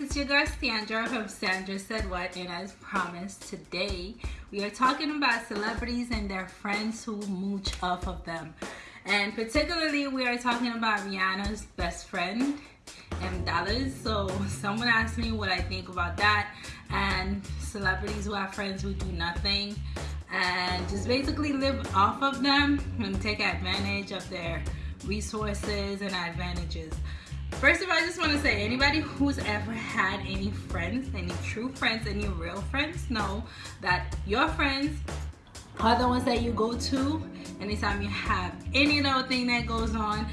it's your girl Sandra from Sandra Said What and as promised today we are talking about celebrities and their friends who mooch off of them. And particularly we are talking about Rihanna's best friend M Dollars so someone asked me what I think about that. And celebrities who have friends who do nothing and just basically live off of them and take advantage of their resources and advantages First of all, I just want to say, anybody who's ever had any friends, any true friends, any real friends, know that your friends are the ones that you go to anytime you have any little thing that goes on.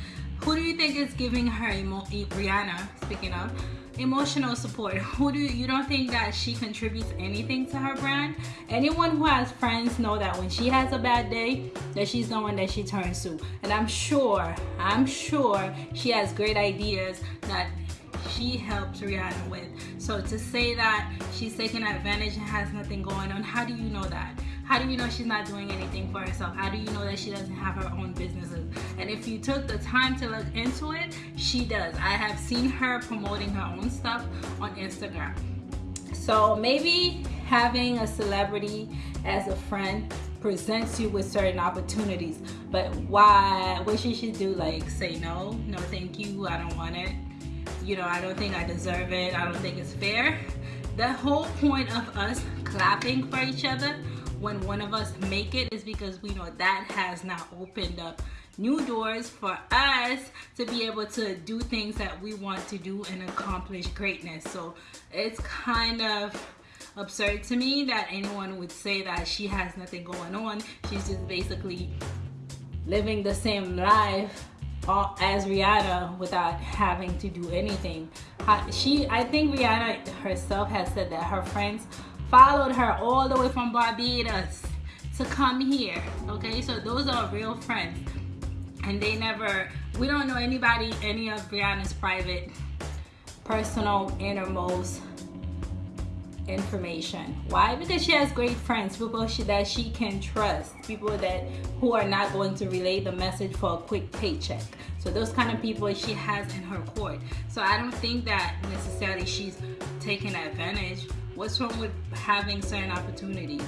Who do you think is giving her, Rihanna, speaking of, emotional support who do you, you don't think that she contributes anything to her brand anyone who has friends know that when she has a bad day that she's the one that she turns to and i'm sure i'm sure she has great ideas that she helps Rihanna with. So to say that she's taking advantage and has nothing going on, how do you know that? How do you know she's not doing anything for herself? How do you know that she doesn't have her own businesses? And if you took the time to look into it, she does. I have seen her promoting her own stuff on Instagram. So maybe having a celebrity as a friend presents you with certain opportunities but why what she should do like say no no thank you i don't want it you know i don't think i deserve it i don't think it's fair the whole point of us clapping for each other when one of us make it is because we know that has now opened up new doors for us to be able to do things that we want to do and accomplish greatness. So it's kind of absurd to me that anyone would say that she has nothing going on. She's just basically living the same life as Rihanna without having to do anything. She I think Rihanna herself has said that her friends followed her all the way from Barbados to come here okay? So those are real friends. And they never we don't know anybody any of Rihanna's private personal innermost information. Why? Because she has great friends people she, that she can trust people that who are not going to relay the message for a quick paycheck. So those kind of people she has in her court. So i don't think that necessarily she's taking advantage What's wrong with having certain opportunities?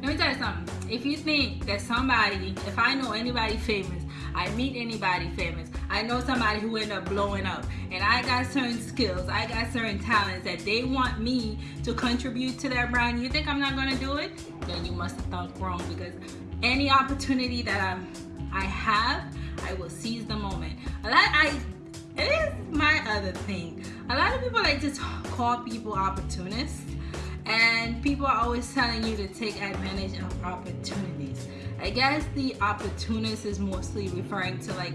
Let me tell you something. If you think that somebody, if I know anybody famous, I meet anybody famous, I know somebody who ended up blowing up, and I got certain skills, I got certain talents that they want me to contribute to their brand, you think I'm not gonna do it? Then you must have thought wrong because any opportunity that I'm, I have, I will seize the moment. I it is my other thing. A lot of people like to call people opportunists and people are always telling you to take advantage of opportunities. I guess the opportunist is mostly referring to like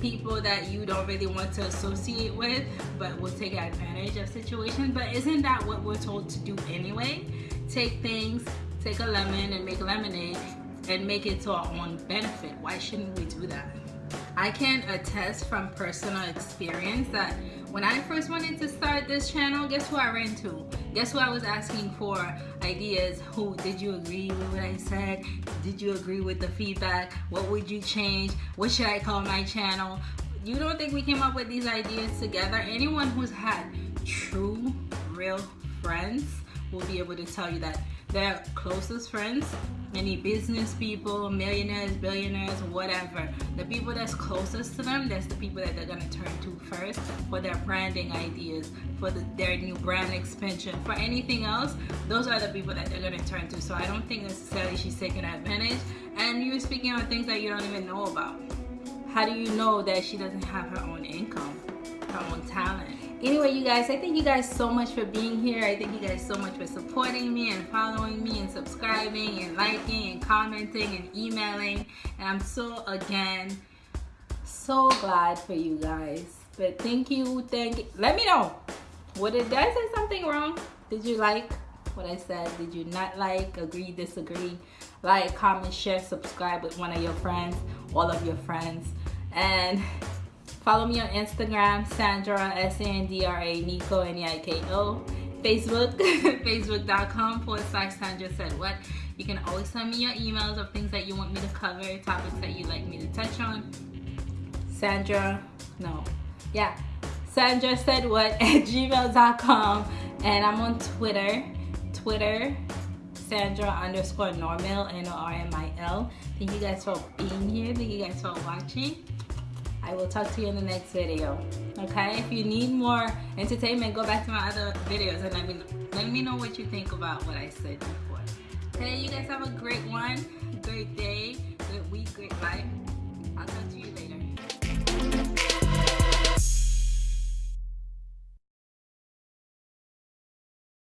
people that you don't really want to associate with but will take advantage of situations but isn't that what we're told to do anyway take things take a lemon and make lemonade and make it to our own benefit why shouldn't we do that I can attest from personal experience that when I first wanted to start this channel, guess who I ran to? Guess who I was asking for ideas? Who did you agree with what I said? Did you agree with the feedback? What would you change? What should I call my channel? You don't think we came up with these ideas together? Anyone who's had true, real friends will be able to tell you that their closest friends, any business people, millionaires, billionaires, whatever, the people that's closest to them, that's the people that they're gonna turn to first for their branding ideas, for the, their new brand expansion, for anything else, those are the people that they're gonna turn to. So I don't think necessarily she's taking advantage and you're speaking on things that you don't even know about. How do you know that she doesn't have her own income, her own talent? Anyway you guys i thank you guys so much for being here. I thank you guys so much for supporting me and following me and subscribing and liking and commenting and emailing. And i'm so again so glad for you guys. But thank you thank you let me know. What did, did i say something wrong? Did you like what i said? Did you not like agree disagree? Like comment share subscribe with one of your friends all of your friends. And Follow me on Instagram, Sandra, S-A-N-D-R-A, Neiko, N-E-I-K-O. Facebook, facebook.com forward slash Sandra said what. You can always send me your emails of things that you want me to cover, topics that you'd like me to touch on. Sandra, no. yeah. Sandra said what at gmail.com and I'm on Twitter. Twitter Sandra underscore Normil, N-O-R-M-I-L. Thank you guys for being here. Thank you guys for watching. I will talk to you in the next video. Okay? If you need more entertainment, go back to my other videos and let me let me know what you think about what I said before. Okay, you guys have a great one, great day,